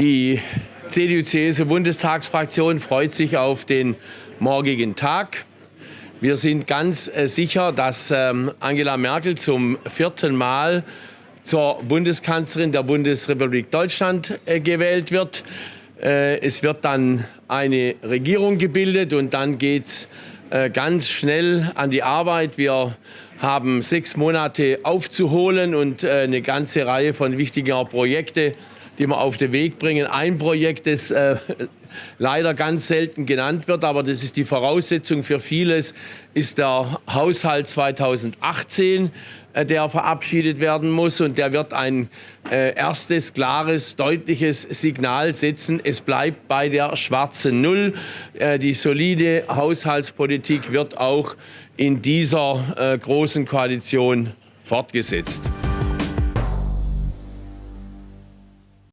Die CDU-CSU-Bundestagsfraktion freut sich auf den morgigen Tag. Wir sind ganz äh, sicher, dass ähm, Angela Merkel zum vierten Mal zur Bundeskanzlerin der Bundesrepublik Deutschland äh, gewählt wird. Äh, es wird dann eine Regierung gebildet und dann geht es ganz schnell an die Arbeit. Wir haben sechs Monate aufzuholen und eine ganze Reihe von wichtiger Projekte die wir auf den Weg bringen. Ein Projekt, das äh, leider ganz selten genannt wird, aber das ist die Voraussetzung für vieles, ist der Haushalt 2018 äh, der verabschiedet werden muss. Und der wird ein äh, erstes, klares, deutliches Signal setzen. Es bleibt bei der schwarzen Null. Äh, die solide Haushaltspolitik wird auch in dieser äh, großen Koalition fortgesetzt.